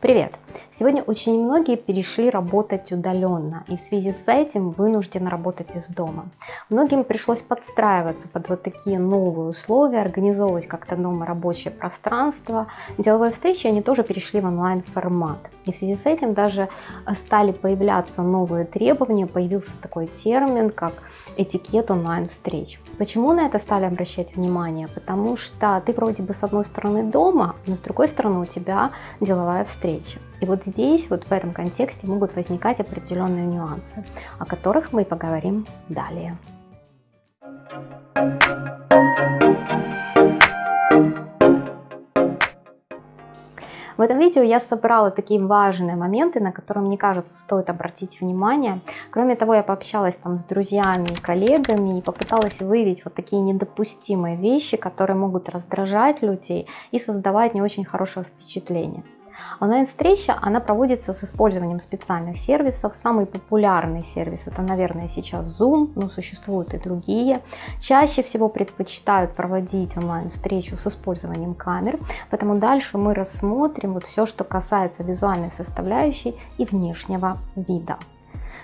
Привет! Сегодня очень многие перешли работать удаленно и в связи с этим вынуждены работать из дома. Многим пришлось подстраиваться под вот такие новые условия, организовывать как-то дома рабочее пространство. Деловые встречи, они тоже перешли в онлайн формат. И в связи с этим даже стали появляться новые требования, появился такой термин, как этикет онлайн-встреч. Почему на это стали обращать внимание? Потому что ты вроде бы с одной стороны дома, но с другой стороны у тебя деловая встреча. И вот здесь, вот в этом контексте могут возникать определенные нюансы, о которых мы поговорим далее. В этом видео я собрала такие важные моменты, на которые, мне кажется, стоит обратить внимание. Кроме того, я пообщалась там с друзьями и коллегами и попыталась выявить вот такие недопустимые вещи, которые могут раздражать людей и создавать не очень хорошее впечатление. Онлайн-встреча, она проводится с использованием специальных сервисов. Самый популярный сервис это, наверное, сейчас Zoom, но существуют и другие. Чаще всего предпочитают проводить онлайн-встречу с использованием камер, поэтому дальше мы рассмотрим вот все, что касается визуальной составляющей и внешнего вида.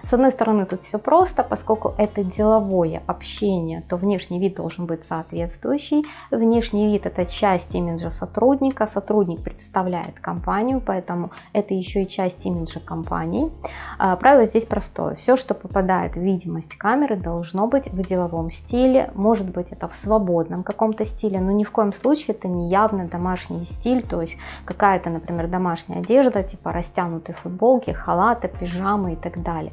С одной стороны, тут все просто, поскольку это деловое общение, то внешний вид должен быть соответствующий. Внешний вид – это часть имиджа сотрудника, сотрудник представляет компанию, поэтому это еще и часть имиджа компании. А, правило здесь простое. Все, что попадает в видимость камеры, должно быть в деловом стиле. Может быть, это в свободном каком-то стиле, но ни в коем случае это не явно домашний стиль, то есть какая-то, например, домашняя одежда, типа растянутые футболки, халаты, пижамы и так далее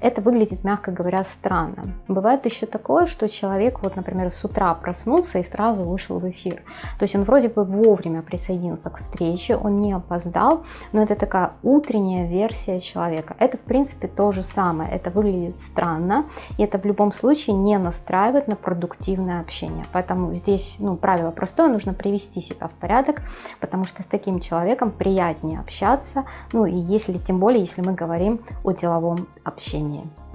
это выглядит, мягко говоря, странно. Бывает еще такое, что человек, вот, например, с утра проснулся и сразу вышел в эфир. То есть он вроде бы вовремя присоединился к встрече, он не опоздал, но это такая утренняя версия человека. Это, в принципе, то же самое. Это выглядит странно, и это в любом случае не настраивает на продуктивное общение. Поэтому здесь, ну, правило простое, нужно привести себя в порядок, потому что с таким человеком приятнее общаться, ну, и если, тем более, если мы говорим о деловом общении общении.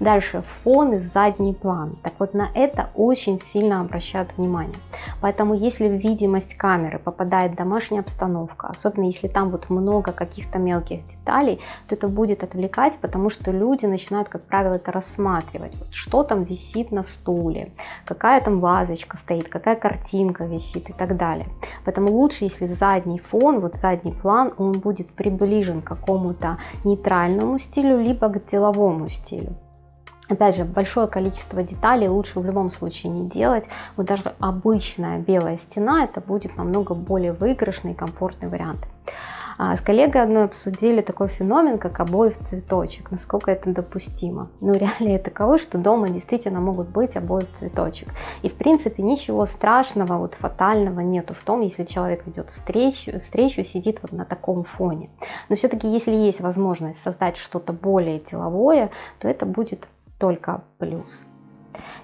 Дальше фон и задний план. Так вот на это очень сильно обращают внимание. Поэтому если в видимость камеры попадает домашняя обстановка, особенно если там вот много каких-то мелких деталей, то это будет отвлекать, потому что люди начинают, как правило, это рассматривать. Вот что там висит на стуле, какая там вазочка стоит, какая картинка висит и так далее. Поэтому лучше, если задний фон, вот задний план, он будет приближен к какому-то нейтральному стилю, либо к деловому стилю. Опять же, большое количество деталей лучше в любом случае не делать. Вот даже обычная белая стена, это будет намного более выигрышный и комфортный вариант. А, с коллегой одной обсудили такой феномен, как обои в цветочек, насколько это допустимо. Ну, реалии таковы, что дома действительно могут быть обои в цветочек. И, в принципе, ничего страшного, вот фатального нету в том, если человек ведет встречу, встречу сидит вот на таком фоне. Но все-таки, если есть возможность создать что-то более деловое, то это будет только плюс.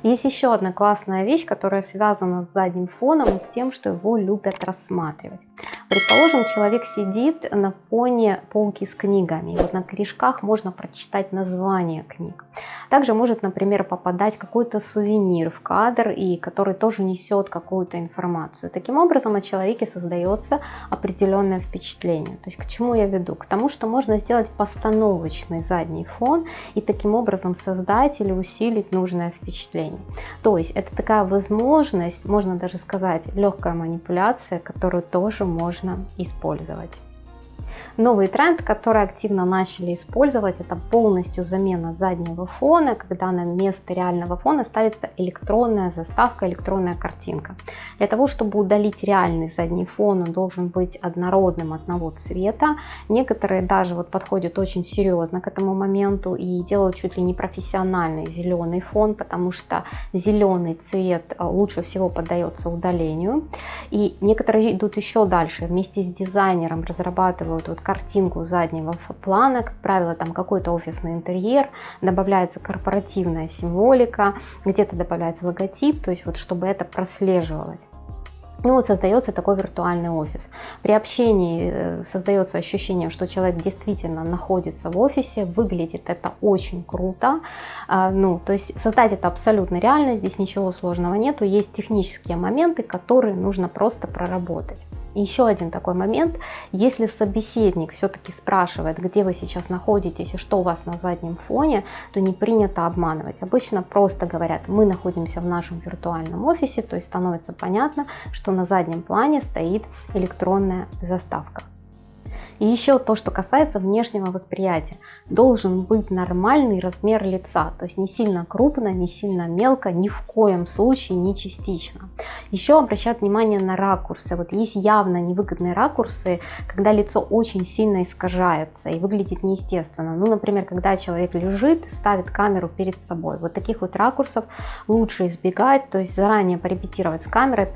Есть еще одна классная вещь, которая связана с задним фоном и с тем, что его любят рассматривать. Предположим, человек сидит на фоне полки с книгами. Вот на корешках можно прочитать название книг. Также может, например, попадать какой-то сувенир в кадр, и который тоже несет какую-то информацию. Таким образом, о человеке создается определенное впечатление. То есть к чему я веду? К тому, что можно сделать постановочный задний фон и таким образом создать или усилить нужное впечатление. То есть это такая возможность, можно даже сказать, легкая манипуляция, которую тоже можно использовать. Новый тренд, который активно начали использовать, это полностью замена заднего фона, когда на место реального фона ставится электронная заставка, электронная картинка. Для того, чтобы удалить реальный задний фон, он должен быть однородным одного цвета. Некоторые даже вот подходят очень серьезно к этому моменту и делают чуть ли не профессиональный зеленый фон, потому что зеленый цвет э, лучше всего поддается удалению. И некоторые идут еще дальше, вместе с дизайнером разрабатывают вот картинку заднего плана, как правило, там какой-то офисный интерьер, добавляется корпоративная символика, где-то добавляется логотип, то есть вот чтобы это прослеживалось. Ну вот создается такой виртуальный офис. При общении э, создается ощущение, что человек действительно находится в офисе, выглядит это очень круто. А, ну, то есть создать это абсолютно реально, здесь ничего сложного нету, есть технические моменты, которые нужно просто проработать. Еще один такой момент, если собеседник все-таки спрашивает, где вы сейчас находитесь и что у вас на заднем фоне, то не принято обманывать. Обычно просто говорят, мы находимся в нашем виртуальном офисе, то есть становится понятно, что на заднем плане стоит электронная заставка. И еще то, что касается внешнего восприятия. Должен быть нормальный размер лица, то есть не сильно крупно, не сильно мелко, ни в коем случае не частично. Еще обращают внимание на ракурсы. Вот есть явно невыгодные ракурсы, когда лицо очень сильно искажается и выглядит неестественно. Ну, например, когда человек лежит, ставит камеру перед собой. Вот таких вот ракурсов лучше избегать, то есть заранее порепетировать с камерой,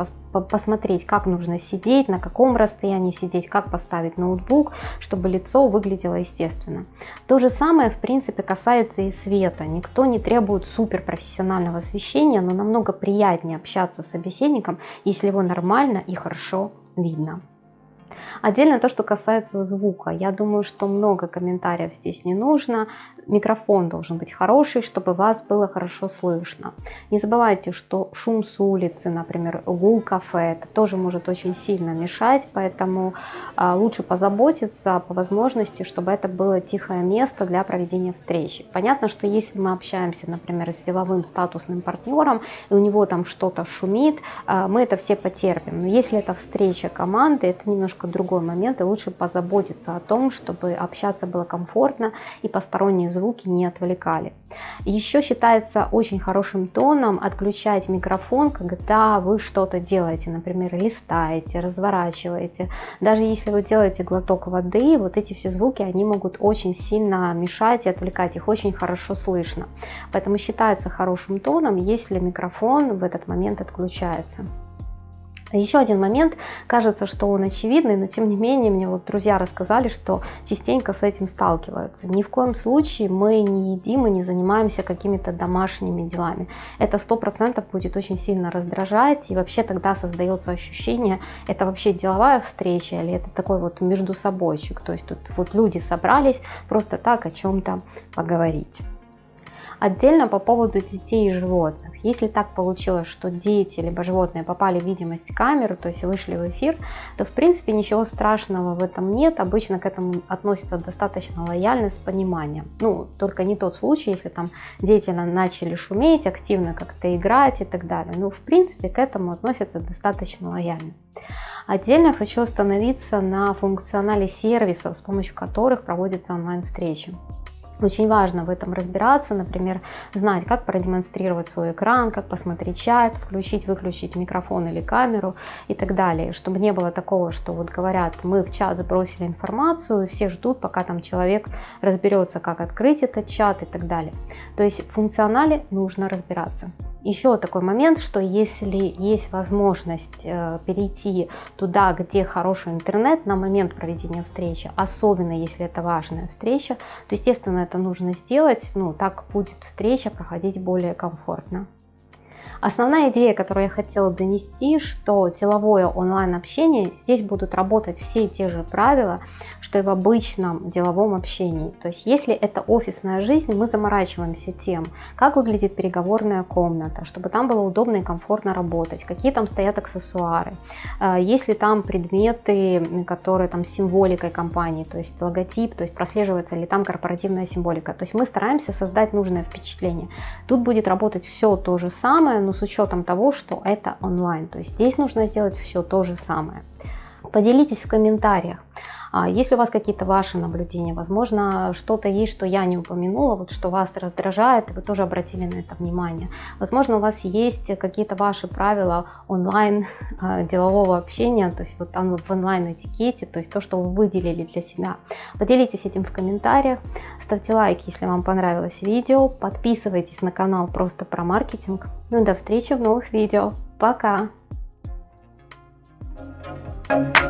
посмотреть, как нужно сидеть, на каком расстоянии сидеть, как поставить ноутбук, чтобы лицо выглядело естественно. То же самое, в принципе, касается и света. Никто не требует суперпрофессионального освещения, но намного приятнее общаться с собеседником, если его нормально и хорошо видно. Отдельно то, что касается звука. Я думаю, что много комментариев здесь не нужно. Микрофон должен быть хороший, чтобы вас было хорошо слышно. Не забывайте, что шум с улицы, например, гул кафе, это тоже может очень сильно мешать, поэтому а, лучше позаботиться по возможности, чтобы это было тихое место для проведения встречи. Понятно, что если мы общаемся, например, с деловым статусным партнером, и у него там что-то шумит, а, мы это все потерпим. Но если это встреча команды, это немножко другой момент, и лучше позаботиться о том, чтобы общаться было комфортно и посторонние звуки не отвлекали. Еще считается очень хорошим тоном отключать микрофон, когда вы что-то делаете, например, листаете, разворачиваете. Даже если вы делаете глоток воды, вот эти все звуки, они могут очень сильно мешать и отвлекать, их очень хорошо слышно. Поэтому считается хорошим тоном, если микрофон в этот момент отключается. Еще один момент, кажется, что он очевидный, но тем не менее мне вот друзья рассказали, что частенько с этим сталкиваются. Ни в коем случае мы не едим и не занимаемся какими-то домашними делами. Это сто процентов будет очень сильно раздражать, и вообще тогда создается ощущение, это вообще деловая встреча или это такой вот между собойчик. То есть тут вот люди собрались просто так о чем-то поговорить. Отдельно по поводу детей и животных. Если так получилось, что дети либо животные попали в видимость камеры, то есть вышли в эфир, то в принципе ничего страшного в этом нет. Обычно к этому относятся достаточно лояльно, с пониманием. Ну, только не тот случай, если там дети начали шуметь, активно как-то играть и так далее. Ну, в принципе, к этому относятся достаточно лояльно. Отдельно хочу остановиться на функционале сервисов, с помощью которых проводятся онлайн-встречи. Очень важно в этом разбираться, например, знать, как продемонстрировать свой экран, как посмотреть чат, включить, выключить микрофон или камеру и так далее, чтобы не было такого, что вот говорят, мы в чат забросили информацию, все ждут, пока там человек разберется, как открыть этот чат и так далее. То есть в функционале нужно разбираться. Еще такой момент, что если есть возможность э, перейти туда, где хороший интернет на момент проведения встречи, особенно если это важная встреча, то, естественно, это нужно сделать, ну, так будет встреча проходить более комфортно. Основная идея, которую я хотела донести, что деловое онлайн-общение, здесь будут работать все те же правила, что и в обычном деловом общении. То есть если это офисная жизнь, мы заморачиваемся тем, как выглядит переговорная комната, чтобы там было удобно и комфортно работать, какие там стоят аксессуары, э, есть ли там предметы, которые там символикой компании, то есть логотип, то есть прослеживается ли там корпоративная символика. То есть мы стараемся создать нужное впечатление. Тут будет работать все то же самое, но с учетом того, что это онлайн. То есть здесь нужно сделать все то же самое. Поделитесь в комментариях, если у вас какие-то ваши наблюдения, возможно, что-то есть, что я не упомянула, вот что вас раздражает, вы тоже обратили на это внимание. Возможно, у вас есть какие-то ваши правила онлайн а, делового общения, то есть вот там в онлайн этикете, то есть то, что вы выделили для себя. Поделитесь этим в комментариях, ставьте лайки, если вам понравилось видео, подписывайтесь на канал просто про маркетинг. Ну и до встречи в новых видео. Пока! Thank you.